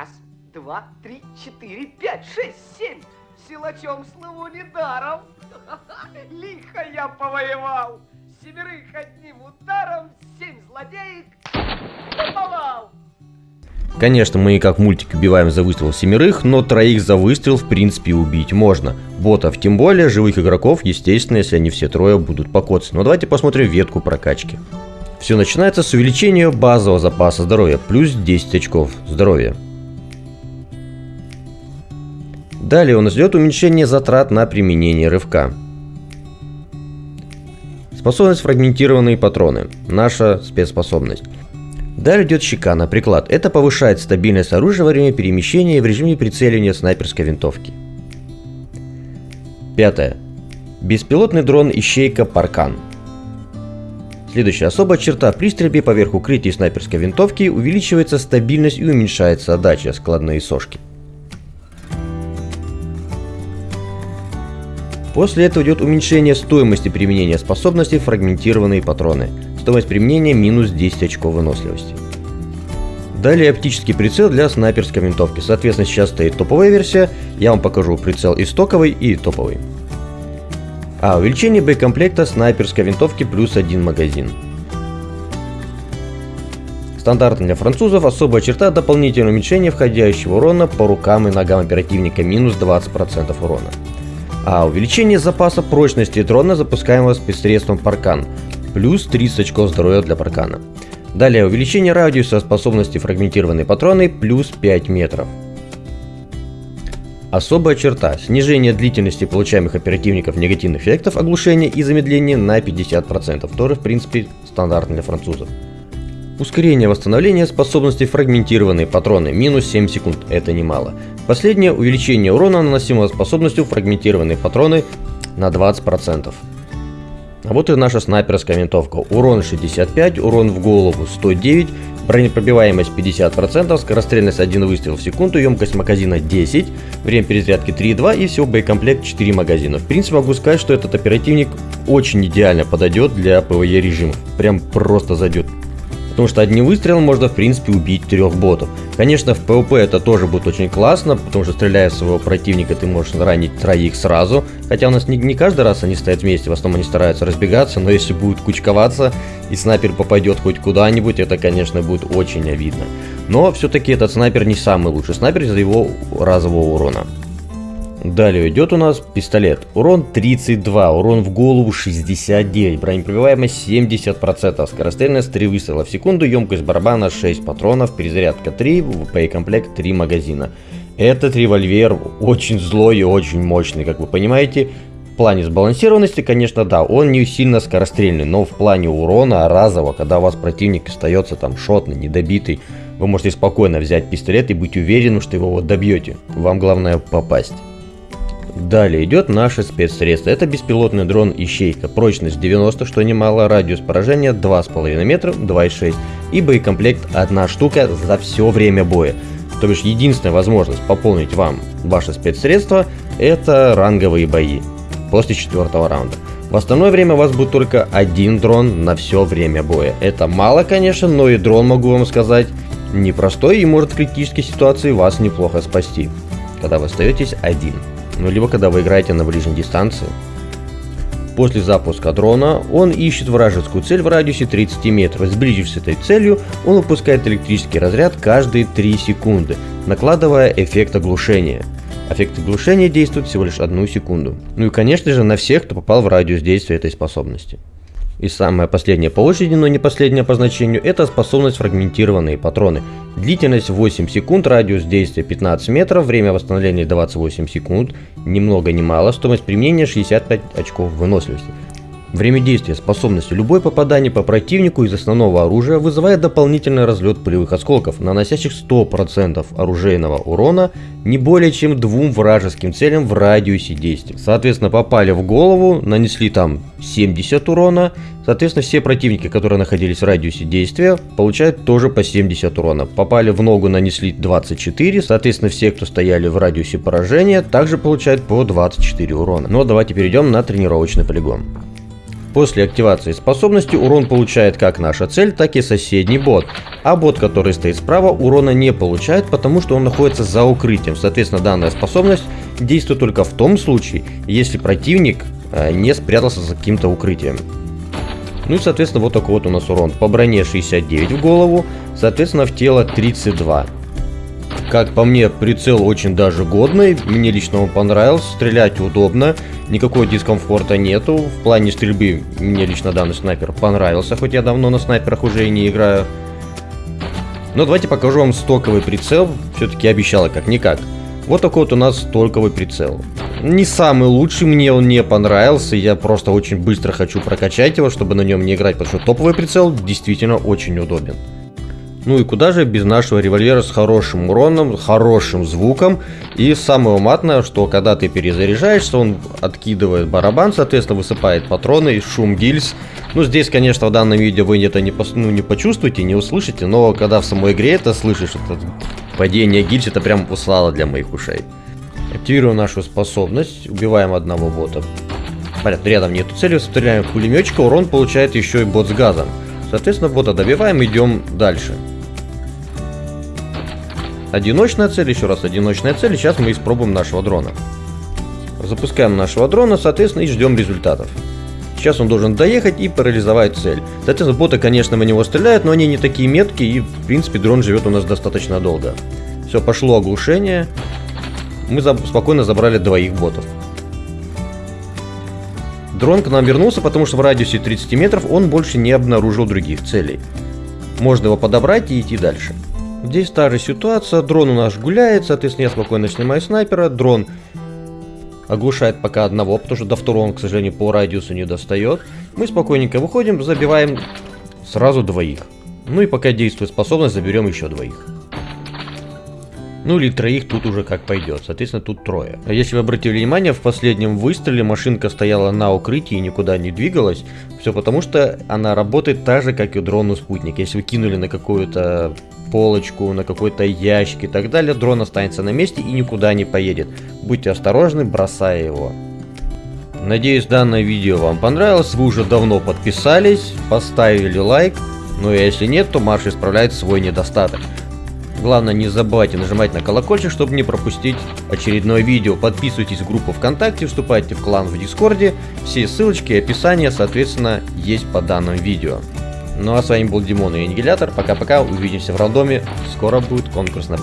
Раз, два, три, четыре, пять, шесть, семь. Силачом слыву недаром. Лихо я повоевал. Семерых одним ударом, семь злодеек наповал. Конечно, мы как мультик убиваем за выстрел семерых, но троих за выстрел в принципе убить можно. Ботов тем более, живых игроков, естественно, если они все трое будут покоцаны. Но давайте посмотрим ветку прокачки. Все начинается с увеличения базового запаса здоровья, плюс 10 очков здоровья. Далее у нас идет уменьшение затрат на применение рывка. Способность фрагментированные патроны. Наша спецспособность. Далее идет щека приклад. Это повышает стабильность оружия во время перемещения и в режиме прицеливания снайперской винтовки. Пятое. Беспилотный дрон Ищейка Паркан. Следующая особая черта при стрельбе поверх укрытия снайперской винтовки увеличивается стабильность и уменьшается отдача складные сошки. После этого идет уменьшение стоимости применения способностей фрагментированные патроны. Стоимость применения минус 10 очков выносливости. Далее оптический прицел для снайперской винтовки. Соответственно, сейчас стоит топовая версия. Я вам покажу прицел и стоковый, и топовый. А, увеличение боекомплекта снайперской винтовки плюс один магазин. Стандартно для французов особая черта дополнительное уменьшение входящего урона по рукам и ногам оперативника минус 20% урона. А увеличение запаса прочности дрона, запускаемого спецсредством Паркан, плюс 30 очков здоровья для Паркана. Далее увеличение радиуса способности фрагментированной патроны плюс 5 метров. Особая черта – снижение длительности получаемых оперативников негативных эффектов оглушения и замедления на 50%, тоже в принципе стандартно для французов. Ускорение восстановления способности фрагментированные патроны минус 7 секунд, это немало. Последнее увеличение урона наносимого способностью фрагментированные патроны на 20%. А вот и наша снайперская винтовка. Урон 65, урон в голову 109, Бронепробиваемость 50%, скорострельность 1 выстрел в секунду, емкость магазина 10, время перезарядки 3,2 и всего боекомплект 4 магазина. В принципе могу сказать, что этот оперативник очень идеально подойдет для PvE режимов. Прям просто зайдет. Потому что одним выстрелом можно в принципе убить трех ботов. Конечно в PvP это тоже будет очень классно, потому что стреляя своего противника ты можешь ранить троих сразу. Хотя у нас не, не каждый раз они стоят вместе, в основном они стараются разбегаться, но если будут кучковаться и снайпер попадет хоть куда-нибудь, это конечно будет очень обидно. Но все-таки этот снайпер не самый лучший снайпер из-за его разового урона. Далее идет у нас пистолет. Урон 32, урон в голову 69, бронепробиваемость 70%, скорострельность 3 выстрела в секунду, емкость барабана 6 патронов, перезарядка 3, боекомплект 3 магазина. Этот револьвер очень злой и очень мощный, как вы понимаете. В плане сбалансированности, конечно, да, он не сильно скорострельный, но в плане урона разово, когда у вас противник остается там шотный, недобитый, вы можете спокойно взять пистолет и быть уверенным, что его вот добьете. Вам главное попасть. Далее идет наше спецсредство. Это беспилотный дрон Ищейка. Прочность 90, что немало, радиус поражения 2,5 метра, 2,6 и боекомплект одна штука за все время боя. То бишь единственная возможность пополнить вам ваше спецсредство это ранговые бои после четвертого раунда. В остальное время у вас будет только один дрон на все время боя. Это мало, конечно, но и дрон, могу вам сказать, непростой и может в критической ситуации вас неплохо спасти, когда вы остаетесь один ну либо когда вы играете на ближней дистанции. После запуска дрона он ищет вражескую цель в радиусе 30 метров. Сблизившись с этой целью, он выпускает электрический разряд каждые 3 секунды, накладывая эффект оглушения. Эффект оглушения действует всего лишь одну секунду. Ну и конечно же на всех, кто попал в радиус действия этой способности. И самое последнее по очереди, но не последнее по значению, это способность фрагментированные патроны. Длительность 8 секунд, радиус действия 15 метров, время восстановления 28 секунд, ни много ни мало, стоимость применения 65 очков выносливости. Время действия способности любое попадание по противнику из основного оружия вызывает дополнительный разлет пулевых осколков, наносящих 100% оружейного урона не более чем двум вражеским целям в радиусе действия. Соответственно, попали в голову, нанесли там 70 урона, соответственно, все противники, которые находились в радиусе действия, получают тоже по 70 урона. Попали в ногу, нанесли 24, соответственно, все, кто стояли в радиусе поражения, также получают по 24 урона. Но ну, давайте перейдем на тренировочный полигон. После активации способности урон получает как наша цель, так и соседний бот. А бот, который стоит справа, урона не получает, потому что он находится за укрытием. Соответственно, данная способность действует только в том случае, если противник э, не спрятался за каким-то укрытием. Ну и, соответственно, вот такой вот у нас урон. По броне 69 в голову, соответственно, в тело 32. Как по мне, прицел очень даже годный, мне лично он понравился, стрелять удобно, никакого дискомфорта нету. В плане стрельбы мне лично данный снайпер понравился, хоть я давно на снайперах уже и не играю. Но давайте покажу вам стоковый прицел, все-таки обещала как-никак. Вот такой вот у нас стоковый прицел. Не самый лучший, мне он не понравился, я просто очень быстро хочу прокачать его, чтобы на нем не играть, потому что топовый прицел действительно очень удобен. Ну и куда же без нашего револьвера с хорошим уроном, хорошим звуком. И самое матное, что когда ты перезаряжаешься, он откидывает барабан, соответственно высыпает патроны шум гильз. Ну здесь, конечно, в данном видео вы это не, пос, ну, не почувствуете, не услышите, но когда в самой игре это слышишь, это падение гильз, это прям услало для моих ушей. Активируем нашу способность, убиваем одного бота. Понятно, рядом нету цели, стреляем в пулеметчика, урон получает еще и бот с газом. Соответственно, бота добиваем, идем дальше. Одиночная цель, еще раз одиночная цель. Сейчас мы испробуем нашего дрона. Запускаем нашего дрона, соответственно, и ждем результатов. Сейчас он должен доехать и парализовать цель. Соответственно, боты, конечно, в него стреляют, но они не такие меткие, и, в принципе, дрон живет у нас достаточно долго. Все, пошло оглушение. Мы за спокойно забрали двоих ботов. Дрон к нам вернулся, потому что в радиусе 30 метров он больше не обнаружил других целей. Можно его подобрать и идти дальше. Здесь та же ситуация, дрон у нас гуляет, соответственно я спокойно снимаю снайпера, дрон оглушает пока одного, потому что до второго он, к сожалению, по радиусу не достает. Мы спокойненько выходим, забиваем сразу двоих. Ну и пока действует способность, заберем еще двоих. Ну или троих тут уже как пойдет, соответственно тут трое. А если вы обратили внимание, в последнем выстреле машинка стояла на укрытии и никуда не двигалась. Все потому что она работает так же, как и дрон у спутник. Если вы кинули на какую-то полочку, на какой-то ящик и так далее, дрон останется на месте и никуда не поедет. Будьте осторожны, бросая его. Надеюсь, данное видео вам понравилось, вы уже давно подписались, поставили лайк, но если нет, то Марш исправляет свой недостаток. Главное, не забывайте нажимать на колокольчик, чтобы не пропустить очередное видео. Подписывайтесь в группу ВКонтакте, вступайте в клан в Дискорде. Все ссылочки и описание, соответственно, есть по данному видео. Ну а с вами был Димон и Аннигилятор. Пока-пока, увидимся в рандоме. Скоро будет конкурс на